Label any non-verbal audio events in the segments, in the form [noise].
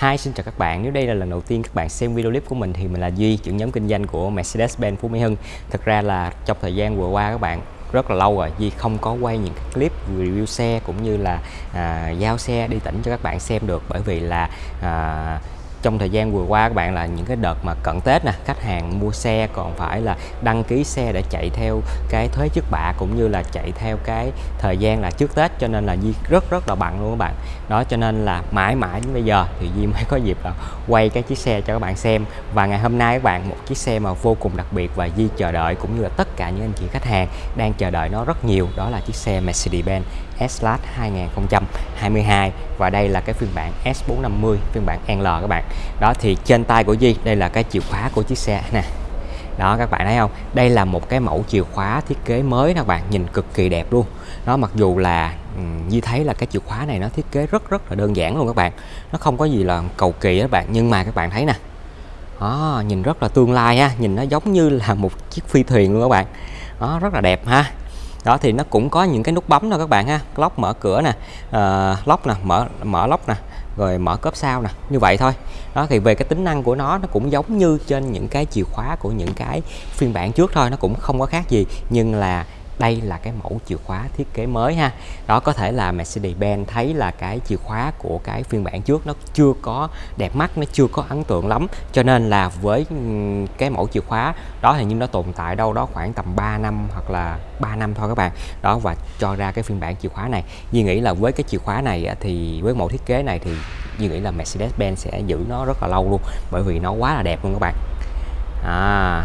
Hi, xin chào các bạn. Nếu đây là lần đầu tiên các bạn xem video clip của mình thì mình là Duy, trưởng nhóm kinh doanh của Mercedes-Benz Phú Mỹ Hưng. Thực ra là trong thời gian vừa qua các bạn rất là lâu rồi Duy không có quay những cái clip review xe cũng như là à, giao xe đi tỉnh cho các bạn xem được bởi vì là à, trong thời gian vừa qua các bạn, là những cái đợt mà cận Tết nè, khách hàng mua xe còn phải là đăng ký xe để chạy theo cái thuế trước bạ cũng như là chạy theo cái thời gian là trước Tết, cho nên là Di rất rất là bận luôn các bạn. Đó, cho nên là mãi mãi đến bây giờ thì Di mới có dịp là quay cái chiếc xe cho các bạn xem. Và ngày hôm nay các bạn, một chiếc xe mà vô cùng đặc biệt và Di chờ đợi cũng như là tất cả những anh chị khách hàng đang chờ đợi nó rất nhiều, đó là chiếc xe Mercedes-Benz. S-Class 2022 và đây là cái phiên bản S450 phiên bản NL các bạn. Đó thì trên tay của Di đây là cái chìa khóa của chiếc xe nè. Đó các bạn thấy không? Đây là một cái mẫu chìa khóa thiết kế mới các bạn nhìn cực kỳ đẹp luôn. Nó mặc dù là ừ, Di thấy là cái chìa khóa này nó thiết kế rất rất là đơn giản luôn các bạn. Nó không có gì là cầu kỳ các bạn nhưng mà các bạn thấy nè. Đó, nhìn rất là tương lai ha nhìn nó giống như là một chiếc phi thuyền luôn các bạn. Đó rất là đẹp ha đó thì nó cũng có những cái nút bấm thôi các bạn ha. Lóc mở cửa nè ờ, uh, lóc nè mở mở lóc nè rồi mở cốp sau nè như vậy thôi. Đó thì về cái tính năng của nó nó cũng giống như trên những cái chìa khóa của những cái phiên bản trước thôi nó cũng không có khác gì. Nhưng là đây là cái mẫu chìa khóa thiết kế mới ha. Đó, có thể là Mercedes-Benz thấy là cái chìa khóa của cái phiên bản trước nó chưa có đẹp mắt, nó chưa có ấn tượng lắm. Cho nên là với cái mẫu chìa khóa, đó thì nhưng nó tồn tại đâu đó khoảng tầm 3 năm hoặc là 3 năm thôi các bạn. Đó, và cho ra cái phiên bản chìa khóa này. Duy nghĩ là với cái chìa khóa này thì với mẫu thiết kế này thì Duy nghĩ là Mercedes-Benz sẽ giữ nó rất là lâu luôn, bởi vì nó quá là đẹp luôn các bạn. À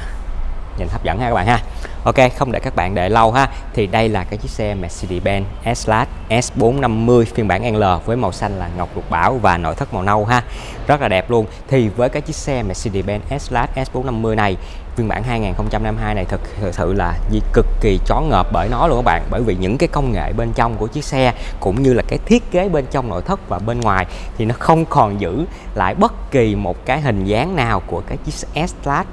nhìn hấp dẫn ha các bạn ha. Ok, không để các bạn đợi lâu ha. Thì đây là cái chiếc xe Mercedes-Benz S-Class S450 phiên bản L với màu xanh là ngọc lục bảo và nội thất màu nâu ha. Rất là đẹp luôn. Thì với cái chiếc xe Mercedes-Benz S-Class S450 này phiên bản 2022 này thực, sự là gì cực kỳ chón ngợp bởi nó luôn các bạn. Bởi vì những cái công nghệ bên trong của chiếc xe cũng như là cái thiết kế bên trong nội thất và bên ngoài thì nó không còn giữ lại bất kỳ một cái hình dáng nào của cái chiếc S-Class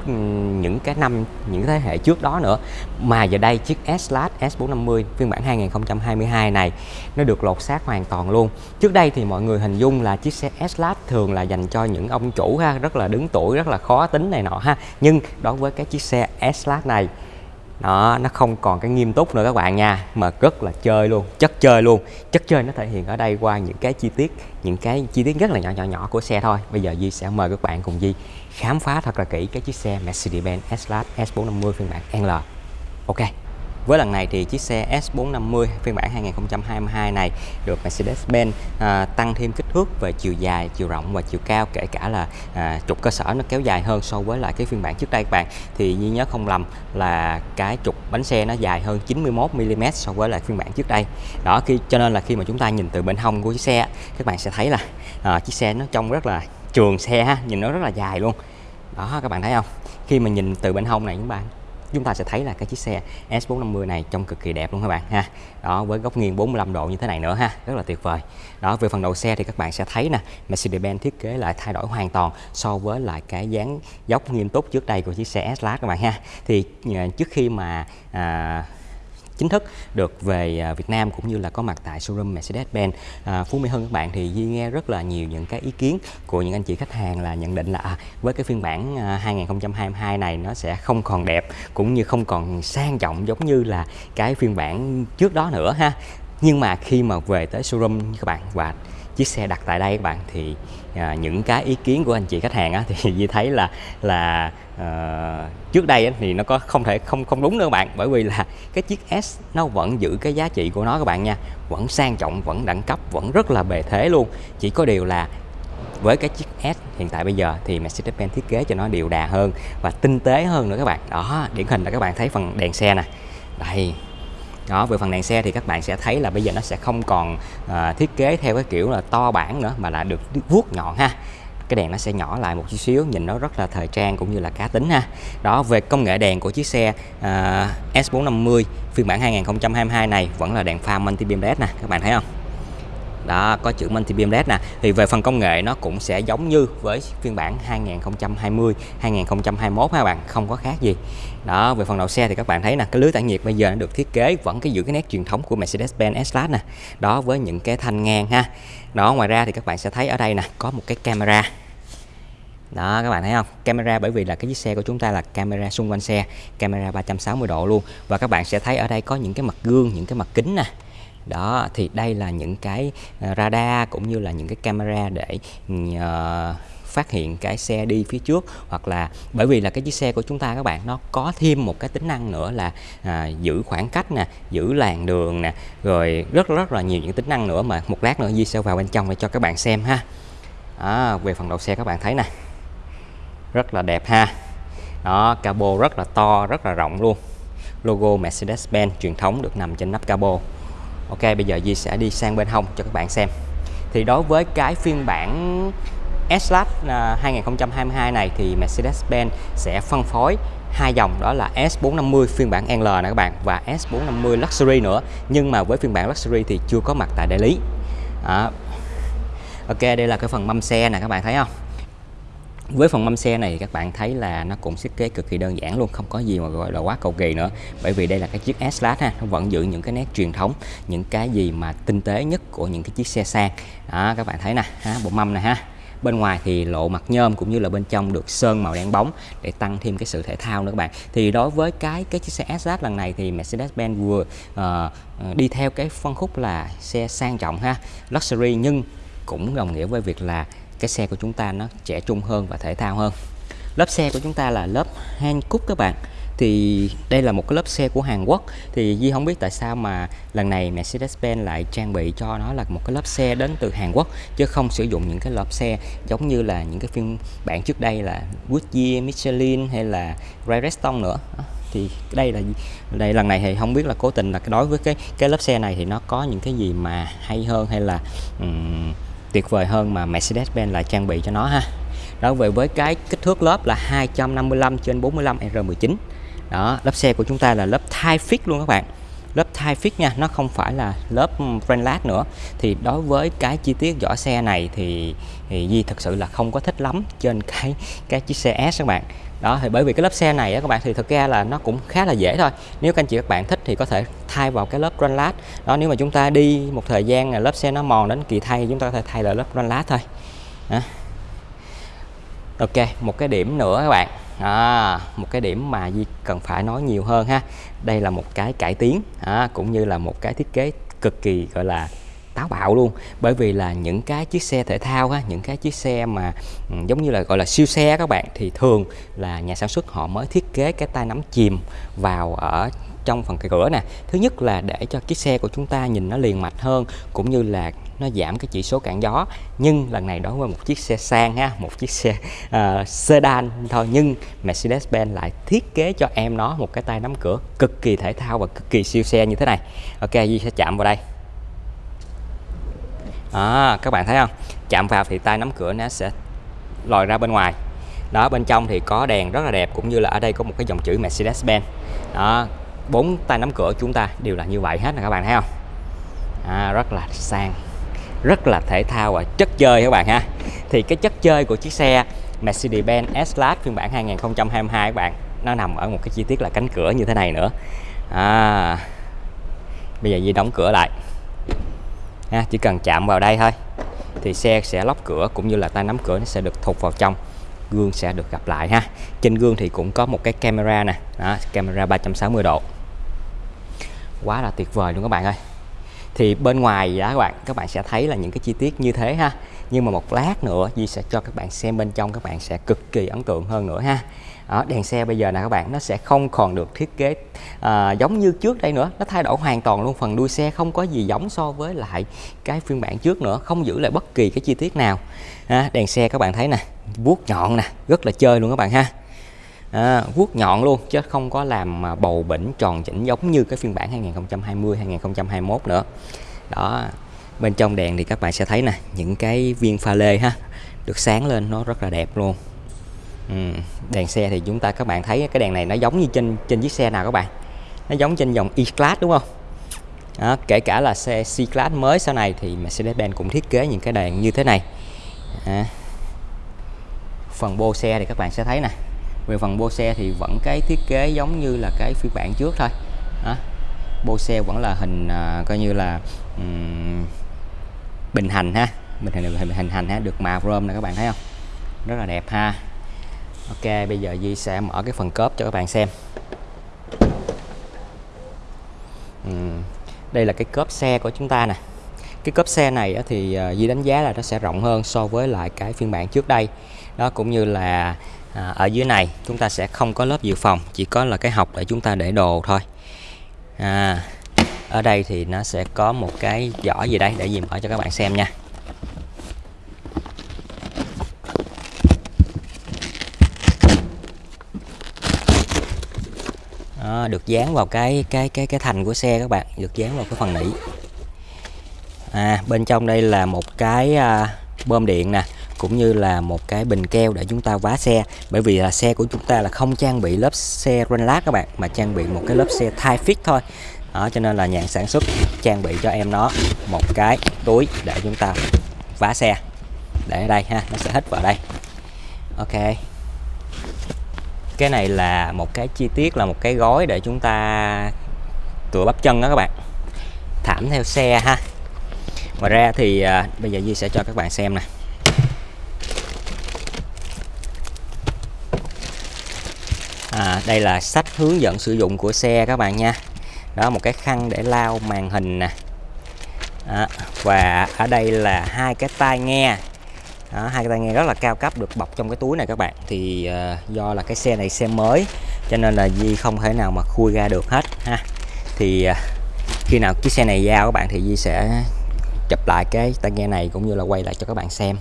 những cái năm những thế hệ trước đó nữa mà giờ đây chiếc S-Class S450 phiên bản 2022 này, nó được lột xác hoàn toàn luôn. Trước đây thì mọi người hình dung là chiếc xe S-Class thường là dành cho những ông chủ ha, rất là đứng tuổi, rất là khó tính này nọ ha. Nhưng đối với cái chiếc xe S-Class này đó nó không còn cái nghiêm túc nữa các bạn nha, mà rất là chơi luôn, chất chơi luôn. Chất chơi nó thể hiện ở đây qua những cái chi tiết, những cái chi tiết rất là nhỏ nhỏ nhỏ của xe thôi. Bây giờ Di sẽ mời các bạn cùng Di khám phá thật là kỹ cái chiếc xe Mercedes-Benz S-Class S450 phiên bản L. Ok với lần này thì chiếc xe S450 phiên bản 2022 này được Mercedes-Benz à, tăng thêm kích thước về chiều dài, chiều rộng và chiều cao kể cả là à, trục cơ sở nó kéo dài hơn so với lại cái phiên bản trước đây các bạn. Thì như nhớ không lầm là cái trục bánh xe nó dài hơn 91 mm so với lại phiên bản trước đây. Đó khi cho nên là khi mà chúng ta nhìn từ bên hông của chiếc xe các bạn sẽ thấy là à, chiếc xe nó trông rất là trường xe ha, nhìn nó rất là dài luôn. Đó các bạn thấy không? Khi mà nhìn từ bên hông này chúng bạn chúng ta sẽ thấy là cái chiếc xe S450 này trông cực kỳ đẹp luôn các bạn ha. Đó với góc nghiêng 45 độ như thế này nữa ha. Rất là tuyệt vời. Đó về phần đầu xe thì các bạn sẽ thấy nè Mercedes-Benz thiết kế lại thay đổi hoàn toàn so với lại cái dáng dốc nghiêm túc trước đây của chiếc xe S-Class các bạn ha. Thì ờ, trước khi mà à, chính thức được về à, Việt Nam cũng như là có mặt tại showroom Mercedes-Benz. À, Phú Mỹ Hưng các bạn thì di nghe rất là nhiều những cái ý kiến của những anh chị khách hàng là nhận định là à, với cái phiên bản à, 2022 này nó sẽ không còn đẹp cũng như không còn sang trọng giống như là cái phiên bản trước đó nữa ha. Nhưng mà khi mà về tới showroom các bạn và chiếc xe đặt tại đây các bạn. Thì à, những cái ý kiến của anh chị khách hàng á, [laughs] thì như thấy là là à, trước đây á, thì nó có không thể không không đúng nữa các bạn. Bởi vì là [laughs] cái chiếc S nó vẫn giữ cái giá trị của nó các bạn nha. Vẫn sang trọng vẫn đẳng cấp vẫn rất là bề thế luôn. Chỉ có điều là với cái chiếc S hiện tại bây giờ thì Mercedes-Benz thiết kế cho nó đều đà hơn và tinh tế hơn nữa các bạn. Đó điển hình là các bạn thấy phần đèn xe nè. Đây đó về phần đèn xe thì các bạn sẽ thấy là bây giờ nó sẽ không còn à, thiết kế theo cái kiểu là to bản nữa mà là được vuốt nhọn ha. Cái đèn nó sẽ nhỏ lại một chút xíu nhìn nó rất là thời trang cũng như là cá tính ha. Đó về công nghệ đèn của chiếc xe à, uh, S450 phiên bản 2022 này vẫn là đèn pha multi beam led nè các bạn thấy không? Đó, có chữ multi beam led nè. Thì về phần công nghệ, nó cũng sẽ giống như với phiên bản 2020 2021 ha các bạn, không có khác gì. Đó, về phần đầu xe thì các bạn thấy nè, cái lưới tản nhiệt bây giờ nó được thiết kế vẫn cái giữ cái nét truyền thống của Mercedes-Benz S-Class nè. Đó, với những cái thanh ngang ha. Đó, ngoài ra thì các bạn sẽ thấy ở đây nè, có một cái camera. Đó, các bạn thấy không? Camera bởi vì là cái chiếc xe của chúng ta là camera xung quanh xe, camera 360 độ luôn. Và các bạn sẽ thấy ở đây có những cái mặt gương, những cái mặt kính nè đó thì đây là những cái ờ, radar cũng như là những cái camera để uh, phát hiện cái xe đi phía trước. Hoặc là bởi vì là cái chiếc xe của chúng ta các bạn nó có thêm một cái tính năng nữa là à, giữ khoảng cách nè giữ làn đường nè rồi rất rất là nhiều những tính năng nữa mà một lát nữa Di sẽ vào bên trong để cho các bạn xem ha. À, về phần đầu xe các bạn thấy nè. Rất là đẹp ha. Đó cabo rất là to rất là rộng luôn. Logo Mercedes-Benz truyền thống được nằm trên nắp cabo. Ok, bây giờ Di sẽ đi sang bên hông cho các bạn xem. Thì đối với cái phiên bản S-Class 2022 à, này thì Mercedes-Benz sẽ phân phối hai dòng, đó là S450 phiên bản L nè các bạn, và S450 Luxury nữa. Nhưng mà với phiên bản Luxury thì chưa có mặt tại đại lý. À. Ok, đây là cái phần mâm xe nè, các bạn thấy không? Với phần mâm xe này các bạn thấy là nó cũng thiết kế cực kỳ đơn giản luôn không có gì mà gọi là quá cầu kỳ nữa. Bởi vì đây là cái chiếc S-Class ha nó vẫn giữ những cái nét truyền thống những cái gì mà tinh tế nhất của những cái chiếc xe sang. Đó các bạn thấy nè ha, bộ mâm này ha. Bên ngoài thì lộ mặt nhôm cũng như là bên trong được sơn màu đen bóng để tăng thêm cái sự thể thao nữa các bạn. Thì đối với cái cái chiếc xe S-Class lần này thì Mercedes-Benz vừa uh, đi theo cái phân khúc là xe sang trọng ha luxury nhưng cũng đồng nghĩa với việc là cái xe của chúng ta nó trẻ trung hơn và thể thao hơn. Lớp xe của chúng ta là lớp Hankook các bạn. Thì đây là một cái lớp xe của Hàn Quốc. Thì Di không biết tại sao mà lần này Mercedes-Benz lại trang bị cho nó là một cái lớp xe đến từ Hàn Quốc chứ không sử dụng những cái lớp xe giống như là những cái phiên bản trước đây là Goodyear, Michelin hay là Firestone nữa. Thì đây là đây lần này thì không biết là cố tình là đối với cái cái lớp xe này thì nó có những cái gì mà hay hơn hay là um, tuyệt vời hơn mà Mercedes-Benz lại trang bị cho nó ha. Đó về với cái kích thước lớp là 255 trên 45 R19 đó, lớp xe của chúng ta là lớp thai fit luôn các bạn lớp thai fit nha nó không phải là lớp Frenlad nữa. Thì đối với cái chi tiết vỏ xe này thì, thì Di thực sự là không có thích lắm trên [laughs] cái cái chiếc xe S các bạn. Đó thì bởi vì cái lớp xe này á, các bạn thì thực ra là nó cũng khá là dễ thôi. Nếu các anh chị các bạn thích thì có thể thay vào cái lớp run lát đó nếu mà chúng ta đi một thời gian là lớp xe nó mòn đến kỳ thay chúng ta có thể thay lại lớp run lát thôi. Đó. ok một cái điểm nữa các bạn. À, một cái điểm mà Di cần phải nói nhiều hơn ha đây là một cái cải tiến à, cũng như là một cái thiết kế cực kỳ gọi là táo bạo luôn. Bởi vì là những cái chiếc xe thể thao á, những cái chiếc xe mà ừ, giống như là gọi là siêu xe các bạn thì thường là nhà sản xuất họ mới thiết kế cái tay nắm chìm vào ở trong phần cái cửa nè. Thứ nhất là để cho chiếc xe của chúng ta nhìn nó liền mạch hơn cũng như là nó giảm cái chỉ số cản gió. Nhưng lần này đối với một chiếc xe sang ha một chiếc xe uh, sedan thôi. Nhưng Mercedes-Benz lại thiết kế cho em nó một cái tay nắm cửa cực kỳ thể thao và cực kỳ siêu xe như thế này. Ok Di sẽ chạm vào đây. À, các bạn thấy không? Chạm vào thì tay nắm cửa nó sẽ lòi ra bên ngoài. Đó bên trong thì có đèn rất là đẹp cũng như là ở đây có một cái dòng chữ Mercedes-Benz. Đó bốn tay nắm cửa chúng ta đều là như vậy hết nè các bạn thấy không? À, rất là sang rất là thể thao và chất chơi các bạn ha. Thì cái chất chơi của chiếc xe Mercedes-Benz S-Class phiên bản 2022 các bạn nó nằm ở một cái chi tiết là cánh cửa như thế này nữa. À, bây giờ Di đóng cửa lại. Ha, chỉ cần chạm vào đây thôi thì xe sẽ lóc cửa cũng như là tay nắm cửa nó sẽ được thụt vào trong gương sẽ được gặp lại ha. Trên gương thì cũng có một cái camera nè đó, camera 360 độ quá là tuyệt vời luôn các bạn ơi. Thì bên ngoài đó các bạn các bạn sẽ thấy là những cái chi tiết như thế ha. Nhưng mà một lát nữa Di sẽ cho các bạn xem bên trong các bạn sẽ cực kỳ ấn tượng hơn nữa ha. Đó, đèn xe bây giờ nè các bạn nó sẽ không còn được thiết kế à, giống như trước đây nữa. Nó thay đổi hoàn toàn luôn phần đuôi xe không có gì giống so với lại cái phiên bản trước nữa không giữ lại bất kỳ cái chi tiết nào. À, đèn xe các bạn thấy nè vuốt nhọn nè rất là chơi luôn các bạn ha à, vuốt nhọn luôn chứ không có làm mà bầu bỉnh tròn chỉnh giống như cái phiên bản 2020 2021 nữa đó bên trong đèn thì các bạn sẽ thấy nè những cái viên pha lê ha được sáng lên nó rất là đẹp luôn ừ. đèn xe thì chúng ta các bạn thấy cái đèn này nó giống như trên trên chiếc xe nào các bạn nó giống trên dòng E-Class đúng không đó, kể cả là xe C-Class mới sau này thì Mercedes-Benz cũng thiết kế những cái đèn như thế này à. phần bô xe thì các bạn sẽ thấy nè về phần bô xe thì vẫn cái thiết kế giống như là cái phiên bản trước thôi. Đó. bô xe vẫn là hình à, coi như là um, bình hành ha. Bình hành hình hình hành ha được mạ chrome này các bạn thấy không? Rất là đẹp ha. Ok bây giờ Di sẽ mở cái phần cốp cho các bạn xem. Uhm, đây là cái cốp xe của chúng ta nè. Cái cốp xe này thì à, Di đánh giá là nó sẽ rộng hơn so với lại cái phiên bản trước đây. Đó cũng như là à, ở dưới này chúng ta sẽ không có lớp dự phòng chỉ có là cái học để chúng ta để đồ thôi. À, ở đây thì nó sẽ có một cái giỏ gì đây để dìm mở cho các bạn xem nha. À, được dán vào cái cái cái cái thành của xe các bạn được dán vào cái phần nỉ. À, bên trong đây là một cái à, bơm điện nè cũng như là một cái bình keo để chúng ta vá xe. Bởi vì là xe của chúng ta là không trang bị lớp xe lát các bạn mà trang bị một cái lớp xe thai fit thôi. Đó cho nên là nhà sản xuất trang bị cho em nó một cái túi để chúng ta vá xe. Để ở đây ha nó sẽ hết vào đây. Ok. Cái này là một cái chi tiết là một cái gói để chúng ta tựa bắp chân đó các bạn. Thảm theo xe ha. Ngoài ra thì à, bây giờ Di sẽ cho các bạn xem nè. À, đây là sách hướng dẫn sử dụng của xe các bạn nha. Đó một cái khăn để lau màn hình nè. Đó, và ở đây là hai cái tai nghe. Đó, hai cái tai nghe rất là cao cấp được bọc trong cái túi này các bạn. Thì uh, do là cái xe này xe mới cho nên là Di không thể nào mà khui ra được hết ha. Thì uh, khi nào chiếc xe này giao các bạn thì Di sẽ chụp lại cái tai nghe này cũng như là quay lại cho các bạn xem.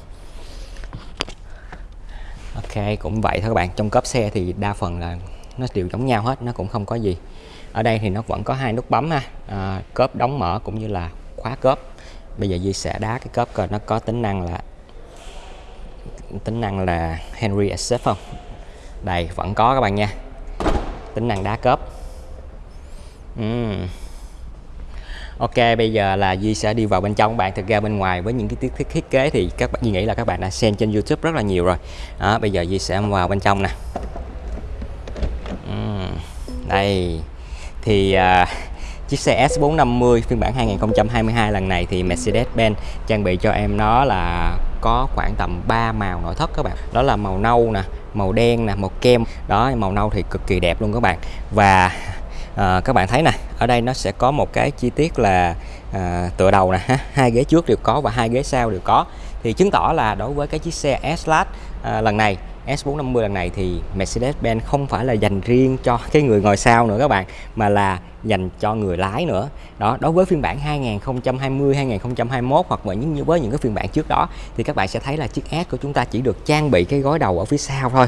Ok cũng vậy thôi các bạn. Trong cốp xe thì đa phần là nó đều giống nhau hết nó cũng không có gì. Ở đây thì nó vẫn có hai nút bấm ha. À, cốp đóng mở cũng như là khóa cốp bây giờ Di sẽ đá cái cốp coi nó có tính năng là tính năng là Henry Accept không? Đây vẫn có các bạn nha. Tính năng đá cốp uhm. Ok bây giờ là Di sẽ đi vào bên trong bạn thực ra bên ngoài với những cái thiết, thiết, kế thì các bạn Di nghĩ là các bạn đã xem trên YouTube rất là nhiều rồi. Đó, bây giờ Di sẽ vào bên trong nè đây. Thì uh, chiếc xe S450 phiên bản 2022 lần này thì Mercedes-Benz trang bị cho em nó là có khoảng tầm 3 màu nội thất các bạn. Đó là màu nâu nè màu đen nè màu kem. Đó màu nâu thì cực kỳ đẹp luôn các bạn. Và à, các bạn thấy nè ở đây nó sẽ có một cái chi tiết là à, tựa đầu nè hai ghế trước đều có và hai ghế sau đều có. Thì chứng tỏ là đối với cái chiếc xe S-Class à, lần này S450 lần này thì Mercedes-Benz không phải là dành riêng cho cái người ngồi sau nữa các bạn mà là dành cho người lái nữa. Đó đối với phiên bản 2020 2021 hoặc là những với những cái phiên bản trước đó thì các bạn sẽ thấy là chiếc S của chúng ta chỉ được trang bị cái gói đầu ở phía sau thôi.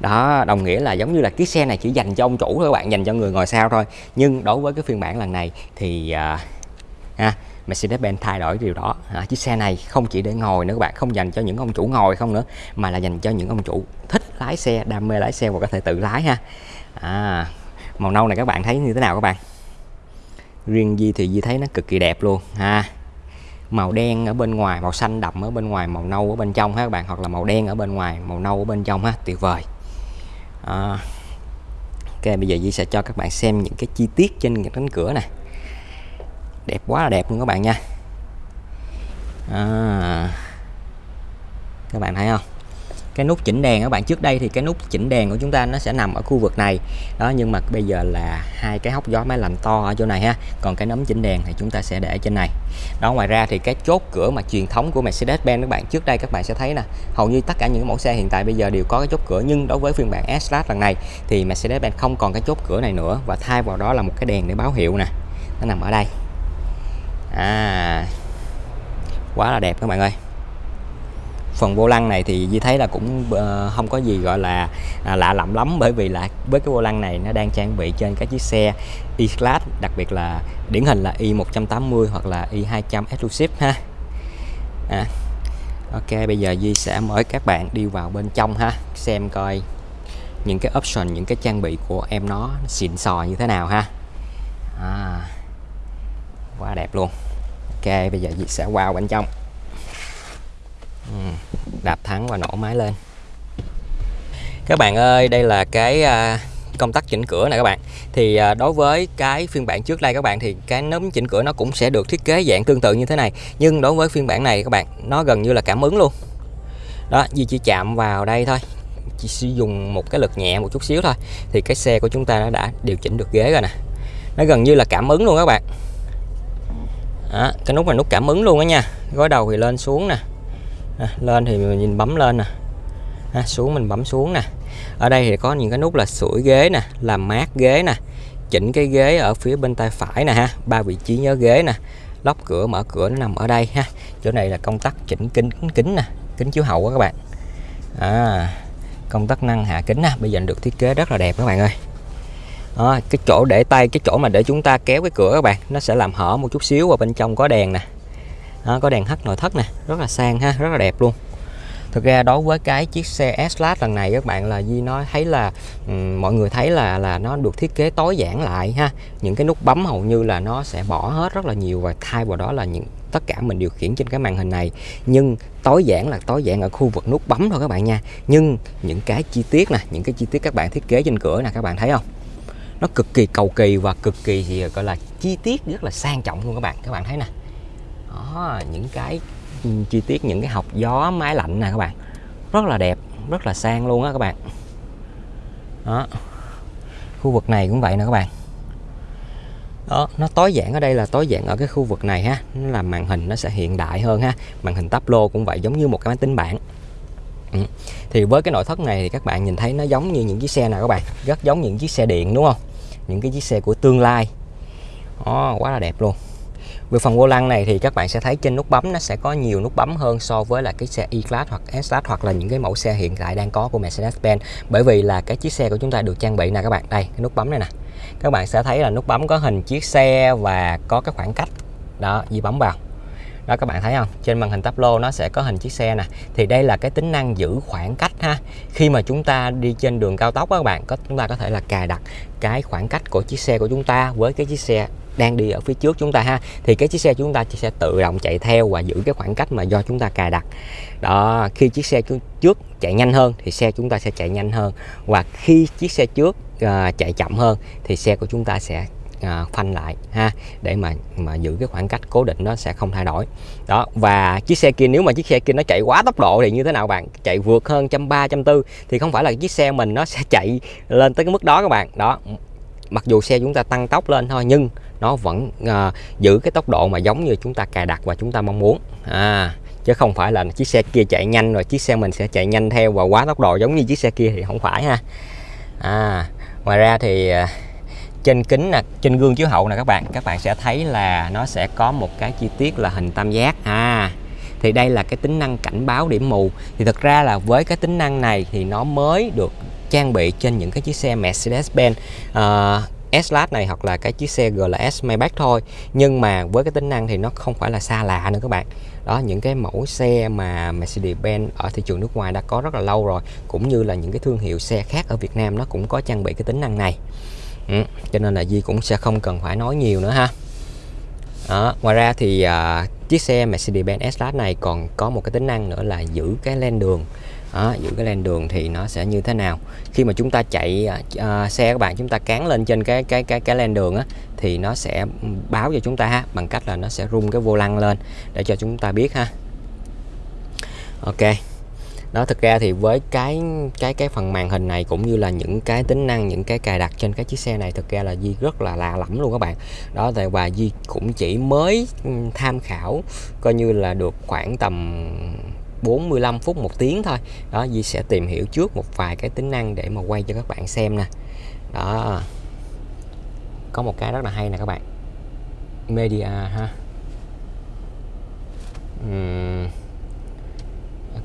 Đó đồng nghĩa là giống như là chiếc xe này chỉ dành cho ông chủ thôi các bạn dành cho người ngồi sau thôi. Nhưng đối với cái phiên bản lần này thì à, ha, Mercedes-Benz thay đổi điều đó. À, chiếc xe này không chỉ để ngồi nữa các bạn không dành cho những ông chủ ngồi không nữa mà là dành cho những ông chủ thích lái xe đam mê lái xe và có thể tự lái ha. À, màu nâu này các bạn thấy như thế nào các bạn? Riêng Di thì Di thấy nó cực kỳ đẹp luôn ha. Màu đen ở bên ngoài màu xanh đậm ở bên ngoài màu nâu ở bên trong ha các bạn hoặc là màu đen ở bên ngoài màu nâu ở bên trong ha tuyệt vời. À, ok bây giờ Di sẽ cho các bạn xem những cái chi tiết trên cánh cửa này đẹp quá là đẹp luôn các bạn nha. À, các bạn thấy không? Cái nút chỉnh đèn các bạn trước đây thì cái nút chỉnh đèn của chúng ta nó sẽ nằm ở khu vực này. Đó nhưng mà bây giờ là hai cái hốc gió máy lạnh to ở chỗ này ha. Còn cái nấm chỉnh đèn thì chúng ta sẽ để trên này. Đó ngoài ra thì cái chốt cửa mà truyền thống của Mercedes-Benz các bạn trước đây các bạn sẽ thấy nè hầu như tất cả những mẫu xe hiện tại bây giờ đều có cái chốt cửa. Nhưng đối với phiên bản S-Class lần này thì Mercedes-Benz không còn cái chốt cửa này nữa và thay vào đó là một cái đèn để báo hiệu nè. Nó nằm ở đây à quá là đẹp các bạn ơi phần vô lăng này thì Di thấy là cũng ờ, không có gì gọi là à, lạ lẫm lắm, bởi vì là với cái vô lăng này nó đang trang bị trên các chiếc xe E-Class, đặc biệt là điển hình là e Y180 hoặc là e Y200 Exclusive ha à. Ok, bây giờ Di sẽ mời các bạn đi vào bên trong ha, xem coi những cái option, những cái trang bị của em nó xịn sò như thế nào ha à. quá đẹp luôn ok, bây giờ Di sẽ vào bên trong. Ừ, đạp thắng và nổ máy lên. Các bạn ơi, đây là cái à, công tắc chỉnh cửa này các bạn. Thì à, đối với cái phiên bản trước đây các bạn thì cái nấm chỉnh cửa nó cũng sẽ được thiết kế dạng tương tự như thế này. Nhưng đối với phiên bản này các bạn, nó gần như là cảm ứng luôn. Đó Di chỉ chạm vào đây thôi. Chỉ sử dụng một cái lực nhẹ một chút xíu thôi. Thì cái xe của chúng ta nó đã điều chỉnh được ghế rồi nè. Nó gần như là cảm ứng luôn các bạn đó, cái nút là nút cảm ứng luôn đó nha. Gói đầu thì lên xuống nè. À, lên thì mình nhìn bấm lên nè. À, xuống mình bấm xuống nè. Ở đây thì có những cái nút là sủi ghế nè làm mát ghế nè chỉnh cái ghế ở phía bên tay phải nè ha ba vị trí nhớ ghế nè. Lóc cửa mở cửa nó nằm ở đây ha. Chỗ này là công tắc chỉnh kính kính nè kính chiếu hậu các bạn. À, công tắc năng hạ kính nè bây giờ được thiết kế rất là đẹp các bạn ơi đó, cái chỗ để tay cái chỗ mà để chúng ta kéo cái cửa các bạn nó sẽ làm hở một chút xíu và bên trong có đèn nè. Đó, có đèn hắt nội thất nè rất là sang ha rất là đẹp luôn. Thực ra đối với cái chiếc xe S-Class lần này các bạn là Di nói thấy là um, mọi người thấy là là nó được thiết kế tối giản lại ha. Những cái nút bấm hầu như là nó sẽ bỏ hết rất là nhiều và thay vào đó là những tất cả mình điều khiển trên cái màn hình này. Nhưng tối giản là tối giản ở khu vực nút bấm thôi các bạn nha. Nhưng những cái chi tiết nè những cái chi tiết các bạn thiết kế trên cửa nè các bạn thấy không? Nó cực kỳ cầu kỳ và cực kỳ, thì, gọi là, chi tiết, rất là sang trọng luôn các bạn. Các bạn thấy nè. Đó, những cái ừ, chi tiết, những cái học gió máy lạnh nè các bạn. Rất là đẹp, rất là sang luôn á các bạn. Đó. Khu vực này cũng vậy nè các bạn. Đó, nó tối giản ở đây là tối giản ở cái khu vực này ha. Nó làm màn hình nó sẽ hiện đại hơn ha. Màn hình tắp lô cũng vậy, giống như một cái máy tính bảng. Ừ. thì với cái nội thất này thì các bạn nhìn thấy nó giống như những chiếc xe nào các bạn. Rất giống những chiếc xe điện, đúng không? Những cái chiếc xe của tương lai. Đó, quá là đẹp luôn. Về phần vô lăng này thì các bạn sẽ thấy trên nút bấm nó sẽ có nhiều nút bấm hơn so với là cái xe E-Class hoặc S-Class hoặc là những cái mẫu xe hiện tại đang có của Mercedes-Benz. Bởi vì là cái chiếc xe của chúng ta được trang bị nè các bạn. Đây cái nút bấm này nè. Các bạn sẽ thấy là nút bấm có hình chiếc xe và có cái khoảng cách. Đó di bấm vào đó các bạn thấy không? Trên màn hình táp lô nó sẽ có hình chiếc xe nè. Thì đây là cái tính năng giữ khoảng cách ha. Khi mà chúng ta đi trên đường cao tốc đó các bạn có chúng ta có thể là cài đặt cái khoảng cách của chiếc xe của chúng ta với cái chiếc xe đang đi ở phía trước chúng ta ha. Thì cái chiếc xe chúng ta sẽ tự động chạy theo và giữ cái khoảng cách mà do chúng ta cài đặt. Đó khi chiếc xe trước chạy nhanh hơn thì xe chúng ta sẽ chạy nhanh hơn. Và khi chiếc xe trước uh, chạy chậm hơn thì xe của chúng ta sẽ à, phanh lại ha để mà mà giữ cái khoảng cách cố định nó sẽ không thay đổi. Đó và chiếc xe kia nếu mà chiếc xe kia nó chạy quá tốc độ thì như thế nào bạn? Chạy vượt hơn trăm ba trăm tư thì không phải là chiếc xe mình nó sẽ chạy lên tới cái mức đó các bạn. Đó mặc dù xe chúng ta tăng tốc lên thôi nhưng nó vẫn à, giữ cái tốc độ mà giống như chúng ta cài đặt và chúng ta mong muốn. À chứ không phải là chiếc xe kia chạy nhanh rồi chiếc xe mình sẽ chạy nhanh theo và quá tốc độ giống như chiếc xe kia thì không phải ha. À ngoài ra thì à, trên kính nè trên gương chiếu hậu nè các bạn. Các bạn sẽ thấy là nó sẽ có một cái chi tiết là hình tam giác. À thì đây là cái tính năng cảnh báo điểm mù. Thì thực ra là với cái tính năng này thì nó mới được trang bị trên những cái chiếc xe Mercedes-Benz uh, S-Class này hoặc là cái chiếc xe GLS Maybach thôi. Nhưng mà với cái tính năng thì nó không phải là xa lạ nữa các bạn. Đó những cái mẫu xe mà Mercedes-Benz ở thị trường nước ngoài đã có rất là lâu rồi cũng như là những cái thương hiệu xe khác ở Việt Nam nó cũng có trang bị cái tính năng này ừ, cho nên là Di cũng sẽ không cần phải nói nhiều nữa ha. Đó. ngoài ra thì uh, chiếc xe Mercedes-Benz S-Class này còn có một cái tính năng nữa là giữ cái len đường. Đó, giữ cái len đường thì nó sẽ như thế nào. Khi mà chúng ta chạy uh, xe các bạn chúng ta cán lên trên cái cái cái cái len đường á thì nó sẽ báo cho chúng ta ha bằng cách là nó sẽ rung cái vô lăng lên để cho chúng ta biết ha. Ok đó, thực ra thì với cái cái cái phần màn hình này cũng như là những cái tính năng, những cái cài đặt trên cái chiếc xe này, thực ra là Di rất là lạ lẫm luôn các bạn. Đó tại và Di cũng chỉ mới tham khảo coi như là được khoảng tầm 45 phút một tiếng thôi. Đó Di sẽ tìm hiểu trước một vài cái tính năng để mà quay cho các bạn xem nè. Đó. Có một cái rất là hay nè các bạn. Media ha. Uhm.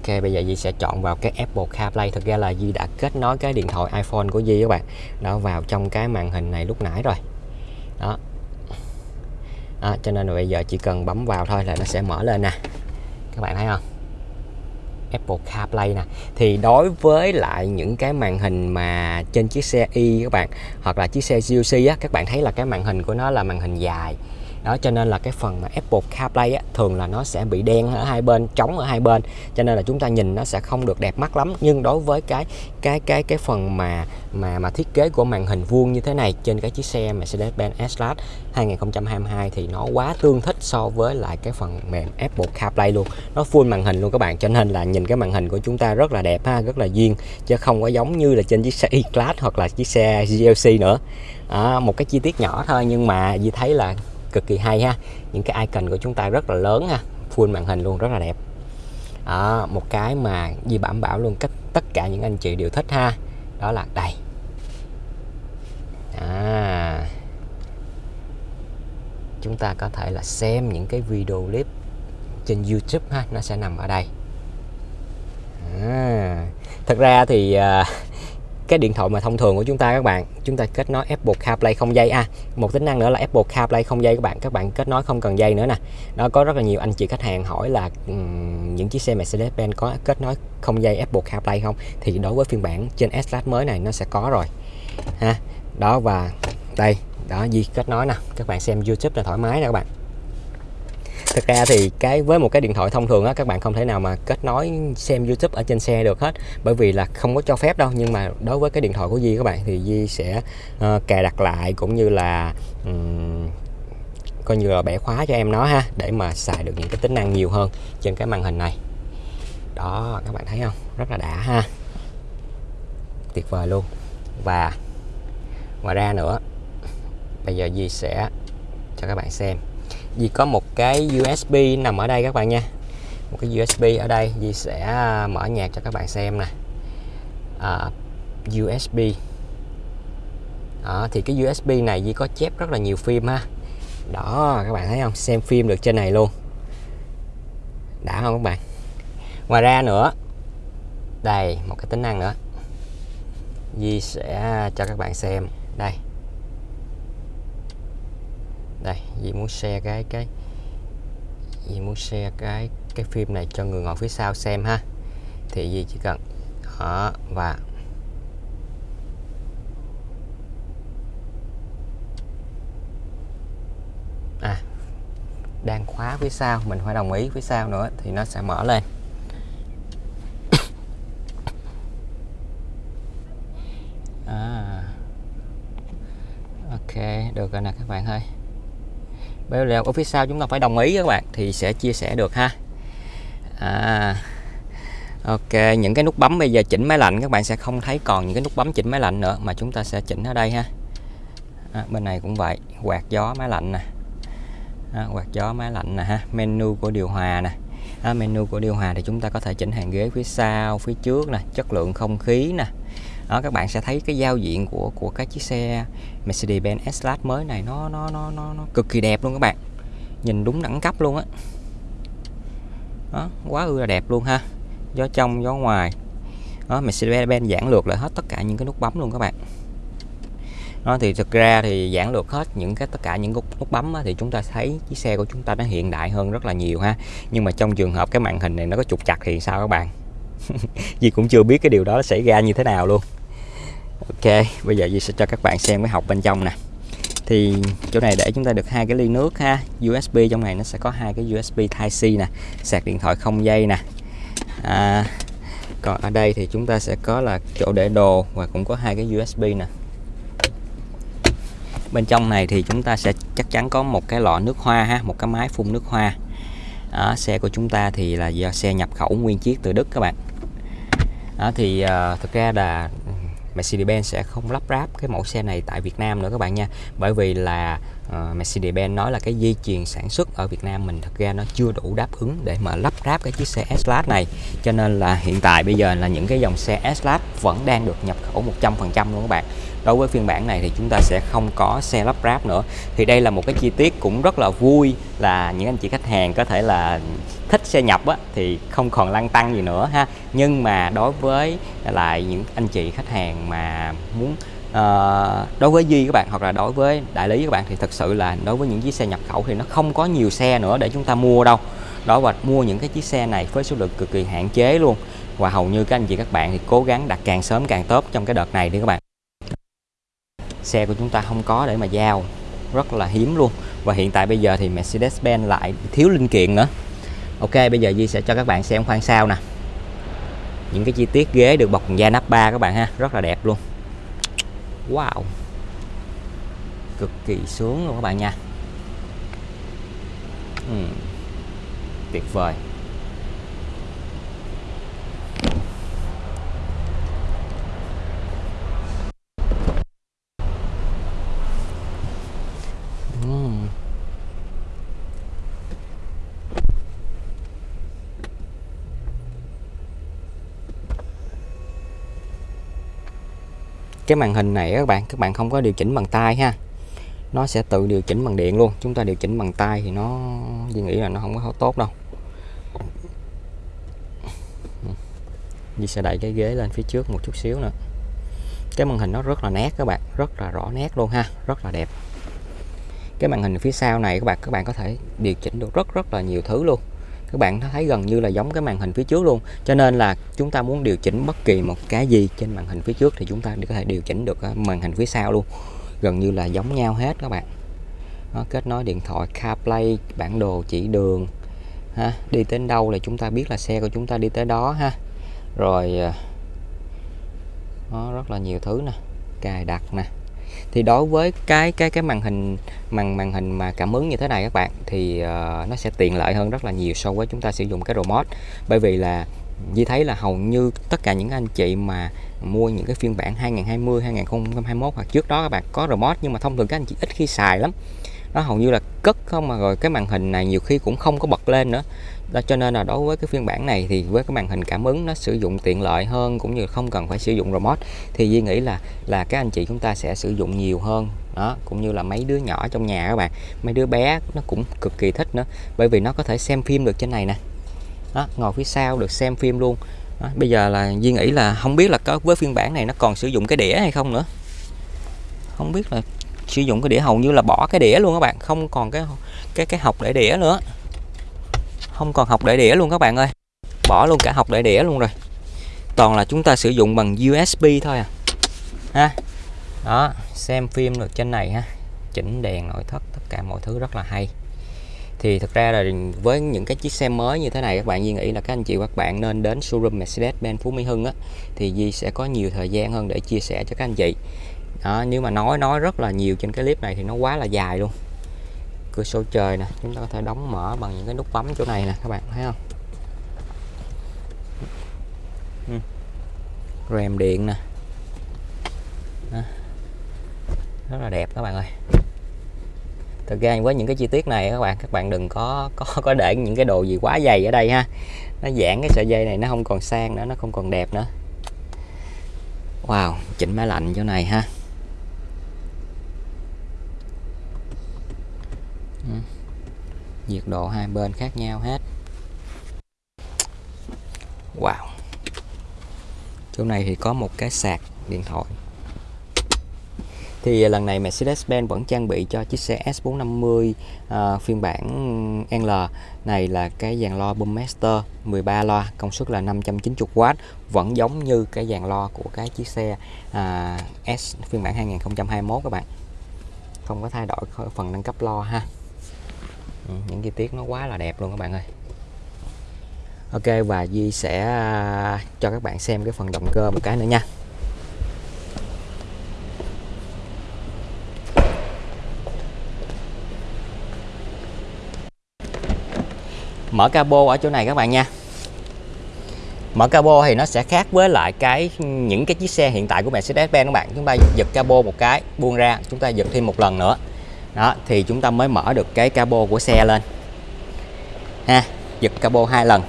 Ok bây giờ Di sẽ chọn vào cái Apple CarPlay. Thực ra là Di đã kết nối cái điện thoại iPhone của Di các bạn. Đó vào trong cái màn hình này lúc nãy rồi. Đó. À, cho nên là bây giờ chỉ cần bấm vào thôi là nó sẽ mở lên nè. Các bạn thấy không? Apple CarPlay nè. Thì đối với lại những cái màn hình mà trên chiếc xe y các bạn hoặc là chiếc xe GUC á các bạn thấy là cái màn hình của nó là màn hình dài đó cho nên là cái phần mà Apple CarPlay á, thường là nó sẽ bị đen ở hai bên trống ở hai bên. Cho nên là chúng ta nhìn nó sẽ không được đẹp mắt lắm. Nhưng đối với cái cái cái cái phần mà mà mà thiết kế của màn hình vuông như thế này trên cái chiếc xe Mercedes-Benz S-Class 2022 thì nó quá tương thích so với lại cái phần mềm Apple CarPlay luôn. Nó full màn hình luôn các bạn. Cho nên là nhìn cái màn hình của chúng ta rất là đẹp ha rất là duyên. Chứ không có giống như là trên chiếc xe E-Class hoặc là chiếc xe GLC nữa. À, một cái chi tiết nhỏ thôi. Nhưng mà Di thấy là cực kỳ hay ha. Những cái icon của chúng ta rất là lớn ha. Full màn hình luôn rất là đẹp. À, một cái mà Di đảm bảo luôn cách tất cả những anh chị đều thích ha. Đó là đây. À, chúng ta có thể là xem những cái video clip trên YouTube ha. Nó sẽ nằm ở đây. À, thật ra thì uh, cái điện thoại mà thông thường của chúng ta các bạn chúng ta kết nối Apple CarPlay không dây à một tính năng nữa là Apple CarPlay không dây các bạn các bạn kết nối không cần dây nữa nè. Nó có rất là nhiều anh chị khách hàng hỏi là um, những chiếc xe Mercedes-Benz có kết nối không dây Apple CarPlay không? Thì đối với phiên bản trên S-Class mới này nó sẽ có rồi. Ha đó và đây đó gì kết nối nè. Các bạn xem YouTube là thoải mái nè các bạn thực ra thì cái với một cái điện thoại thông thường á các bạn không thể nào mà kết nối xem YouTube ở trên xe được hết. Bởi vì là không có cho phép đâu nhưng mà đối với cái điện thoại của Di các bạn thì Di sẽ uh, cài đặt lại cũng như là um, coi như là bẻ khóa cho em nó ha để mà xài được những cái tính năng nhiều hơn trên cái màn hình này. Đó các bạn thấy không? Rất là đã ha. Tuyệt vời luôn. Và ngoài ra nữa bây giờ Di sẽ cho các bạn xem vì có một cái USB nằm ở đây các bạn nha. Một cái USB ở đây Di sẽ à, mở nhạc cho các bạn xem nè. À, USB đó, thì cái USB này Di có chép rất là nhiều phim ha. Đó các bạn thấy không? Xem phim được trên này luôn. Đã không các bạn? Ngoài ra nữa đây một cái tính năng nữa. Di sẽ à, cho các bạn xem. Đây đây Di muốn share cái cái Di muốn share cái cái phim này cho người ngồi phía sau xem ha thì Di chỉ cần đó và à đang khóa phía sau, mình phải đồng ý phía sau nữa thì nó sẽ mở lên [coughs] à. ok, được rồi nè các bạn ơi bây giờ ở phía sau chúng ta phải đồng ý các bạn thì sẽ chia sẻ được ha. À, ok những cái nút bấm bây giờ chỉnh máy lạnh các bạn sẽ không thấy còn những cái nút bấm chỉnh máy lạnh nữa mà chúng ta sẽ chỉnh ở đây ha. À, bên này cũng vậy quạt gió máy lạnh nè. À, quạt gió máy lạnh nè ha menu của điều hòa nè. À, menu của điều hòa thì chúng ta có thể chỉnh hàng ghế phía sau phía trước nè chất lượng không khí nè đó các bạn sẽ thấy cái giao diện của của cái chiếc xe Mercedes-Benz S-Class mới này nó nó nó nó nó cực kỳ đẹp luôn các bạn. Nhìn đúng đẳng cấp luôn á. Đó. quá ư là đẹp luôn ha. Gió trong gió ngoài. Đó Mercedes-Benz giản lược lại hết tất cả những cái nút bấm luôn các bạn. Nó thì thực ra thì giản lược hết những cái tất cả những nút, nút bấm á, thì chúng ta thấy chiếc xe của chúng ta nó hiện đại hơn rất là nhiều ha. Nhưng mà trong trường hợp cái màn hình này nó có trục chặt thì sao các bạn? [laughs] Vì cũng chưa biết cái điều đó xảy ra như thế nào luôn. Ok bây giờ Duy sẽ cho các bạn xem cái học bên trong nè. Thì chỗ này để chúng ta được hai cái ly nước ha. USB trong này nó sẽ có hai cái USB Type C nè. Sạc điện thoại không dây nè. À, còn ở đây thì chúng ta sẽ có là chỗ để đồ và cũng có hai cái USB nè. Bên trong này thì chúng ta sẽ chắc chắn có một cái lọ nước hoa ha một cái máy phun nước hoa. À, xe của chúng ta thì là do xe nhập khẩu nguyên chiếc từ Đức các bạn. Đó, thì à, thực ra là Mercedes-Benz sẽ không lắp ráp cái mẫu xe này tại Việt Nam nữa các bạn nha. Bởi vì là uh, Mercedes-Benz nói là cái dây chuyền sản xuất ở Việt Nam mình thật ra nó chưa đủ đáp ứng để mà lắp ráp cái chiếc xe S-Class này. Cho nên là hiện tại bây giờ là những cái dòng xe S-Class vẫn đang được nhập khẩu 100% luôn các bạn. Đối với phiên bản này thì chúng ta sẽ không có xe lắp ráp nữa. Thì đây là một cái chi tiết cũng rất là vui là những anh chị khách hàng có thể là thích xe nhập á, thì không còn lăn tăng gì nữa ha. Nhưng mà đối với lại những anh chị khách hàng mà muốn à, đối với Duy các bạn hoặc là đối với đại lý các bạn thì thật sự là đối với những chiếc xe nhập khẩu thì nó không có nhiều xe nữa để chúng ta mua đâu. Đó và mua những cái chiếc xe này với số lượng cực kỳ hạn chế luôn. Và hầu như các anh chị các bạn thì cố gắng đặt càng sớm càng tốt trong cái đợt này đi các bạn. Xe của chúng ta không có để mà giao rất là hiếm luôn. Và hiện tại bây giờ thì Mercedes-Benz lại thiếu linh kiện nữa. Ok bây giờ Di sẽ cho các bạn xem khoang sau nè. Những cái chi tiết ghế được bọc da nắp ba các bạn ha rất là đẹp luôn. Wow. Cực kỳ sướng luôn các bạn nha. Uhm. tuyệt vời. Cái màn hình này các bạn các bạn không có điều chỉnh bằng tay ha. Nó sẽ tự điều chỉnh bằng điện luôn. Chúng ta điều chỉnh bằng tay thì nó, Duy nghĩ là nó không có tốt đâu. Duy sẽ đẩy cái ghế lên phía trước một chút xíu nữa. Cái màn hình nó rất là nét các bạn, rất là rõ nét luôn ha, rất là đẹp. Cái màn hình phía sau này các bạn các bạn có thể điều chỉnh được rất rất là nhiều thứ luôn các bạn thấy gần như là giống cái màn hình phía trước luôn. Cho nên là chúng ta muốn điều chỉnh bất kỳ một cái gì trên màn hình phía trước thì chúng ta có thể điều chỉnh được ờ, màn hình phía sau luôn. Gần như là giống nhau hết các bạn. Nó kết nối điện thoại, CarPlay, bản đồ, chỉ đường, ha, đi đến đâu là chúng ta biết là xe của chúng ta đi tới đó, ha. Rồi ờ, nó rất là nhiều thứ nè, cài đặt nè thì đối với cái cái cái màn hình màn màn hình mà cảm ứng như thế này các bạn thì uh, nó sẽ tiện lợi hơn rất là nhiều so với chúng ta sử dụng cái remote. Bởi vì là Di thấy là hầu như tất cả những anh chị mà mua những cái phiên bản 2020 2021 hoặc trước đó các bạn có remote nhưng mà thông thường các anh chị ít khi xài lắm. Nó hầu như là cất không mà rồi cái màn hình này nhiều khi cũng không có bật lên nữa đó cho nên là đối với cái phiên bản này thì với cái màn hình cảm ứng nó sử dụng tiện lợi hơn cũng như không cần phải sử dụng remote thì Duy nghĩ là là các anh chị chúng ta sẽ sử dụng nhiều hơn. Đó cũng như là mấy đứa nhỏ trong nhà các bạn mấy đứa bé nó cũng cực kỳ thích nữa bởi vì nó có thể xem phim được trên này nè. Đó ngồi phía sau được xem phim luôn. Đó, bây giờ là Duy nghĩ là không biết là có với phiên bản này nó còn sử dụng cái đĩa hay không nữa. Không biết là sử dụng cái đĩa hầu như là bỏ cái đĩa luôn các bạn không còn cái cái cái học để đĩa nữa không còn học để đĩa luôn các bạn ơi. Bỏ luôn cả học để đĩa luôn rồi. Toàn là chúng ta sử dụng bằng USB thôi à. Ha? Đó xem phim được trên này ha. Chỉnh đèn nội thất tất cả mọi thứ rất là hay. Thì thực ra là với những cái chiếc xe mới như thế này các bạn Duy nghĩ là các anh chị các bạn nên đến showroom Mercedes-Benz Phú Mỹ Hưng á thì Duy sẽ có nhiều thời gian hơn để chia sẻ cho các anh chị. Đó, nếu mà nói nói rất là nhiều trên cái clip này thì nó quá là dài luôn cửa sổ trời nè, chúng ta có thể đóng mở bằng những cái nút bấm chỗ này nè, các bạn thấy không? Ừ. rèm điện nè. Rất là đẹp các bạn ơi. Thực ra với những cái chi tiết này các bạn các bạn đừng có có có để những cái đồ gì quá dày ở đây ha. Nó giãn cái sợi dây này, nó không còn sang nữa, nó không còn đẹp nữa. Wow, chỉnh máy lạnh chỗ này ha. Ừ. nhiệt độ hai bên khác nhau hết. Wow. Chỗ này thì có một cái sạc điện thoại. Thì lần này Mercedes-Benz vẫn trang bị cho chiếc xe S450 uh, à, phiên bản L. Này là cái dàn loa Boommaster 13 loa công suất là 590W vẫn giống như cái dàn loa của cái chiếc xe uh, S phiên bản 2021 các bạn. Không có thay đổi phần nâng cấp loa ha ừ, những chi tiết nó quá là đẹp luôn các bạn ơi. Ok và Di sẽ à, cho các bạn xem cái phần động cơ một cái nữa nha. Mở cabo ở chỗ này các bạn nha. Mở cabo thì nó sẽ khác với lại cái những cái chiếc xe hiện tại của Mercedes-Benz các bạn. Chúng ta giật cabo một cái buông ra chúng ta giật thêm một lần nữa đó, thì chúng ta mới mở được cái cabo của xe lên. Ha, giật cabo hai lần.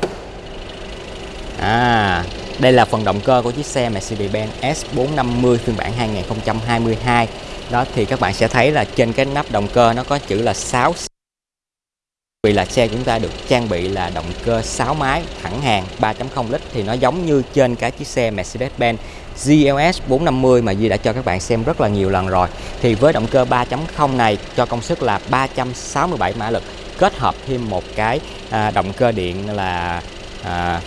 À đây là phần động cơ của chiếc xe Mercedes-Benz S450 phiên bản 2022 đó, thì các bạn sẽ thấy là trên cái nắp động cơ nó có chữ là 6 vì là xe chúng ta được trang bị là động cơ 6 máy thẳng hàng 3.0 lít thì nó giống như trên cái chiếc xe Mercedes-Benz GLS 450 mà Duy đã cho các bạn xem rất là nhiều lần rồi. Thì với động cơ 3.0 này cho công suất là 367 mã lực kết hợp thêm một cái à, động cơ điện là à,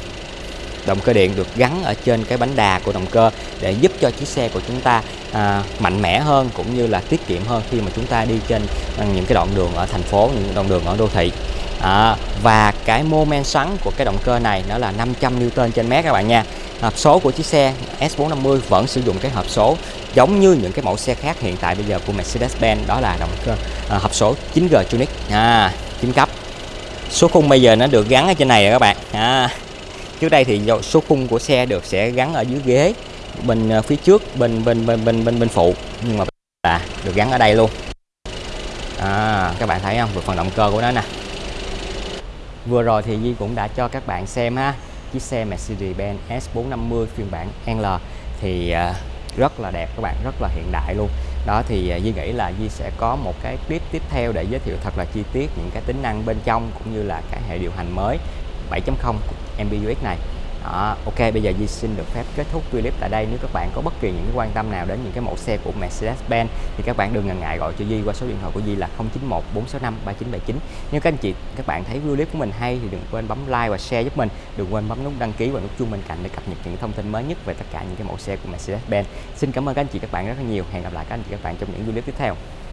động cơ điện được gắn ở trên cái bánh đà của động cơ để giúp cho chiếc xe của chúng ta à, mạnh mẽ hơn cũng như là tiết kiệm hơn khi mà chúng ta đi trên à, những cái đoạn đường ở thành phố những đoạn đường ở đô thị. À, và cái mô men xoắn của cái động cơ này nó là 500 Newton trên mét các bạn nha. Hộp số của chiếc xe S450 vẫn sử dụng cái hộp số giống như những cái mẫu xe khác hiện tại bây giờ của Mercedes-Benz đó là động cơ à, hộp số 9G Tronic à, 9 cấp. Số khung bây giờ nó được gắn ở trên này rồi các bạn. À, trước đây thì số khung của xe được sẽ gắn ở dưới ghế bên ờ, phía trước bên bên bên bên bên bên phụ. Nhưng mà là được gắn ở đây luôn. À, các bạn thấy không? Về phần động cơ của nó nè. Vừa rồi thì Di cũng đã cho các bạn xem ha. Chiếc xe Mercedes-Benz S450 phiên bản L thì ờ, rất là đẹp các bạn rất là hiện đại luôn. Đó thì ờ, Di nghĩ là Di sẽ có một cái clip tiếp theo để giới thiệu thật là chi tiết những cái tính năng bên trong cũng như là cái hệ điều hành mới 7.0 MBUX này. Đó, ok bây giờ Di xin được phép kết thúc clip tại đây. Nếu các bạn có bất kỳ những quan tâm nào đến những cái mẫu xe của Mercedes-Benz thì các bạn đừng ngần ngại gọi cho Di qua số điện thoại của Di là 091 465 3979 nếu các anh chị các bạn thấy clip của mình hay thì đừng quên bấm like và share giúp mình. Đừng quên bấm nút đăng ký và nút chuông bên cạnh để cập nhật những thông tin mới nhất về tất cả những cái mẫu xe của Mercedes-Benz. Xin cảm ơn các anh chị các bạn rất là nhiều. Hẹn gặp lại các anh chị các bạn trong những clip tiếp theo.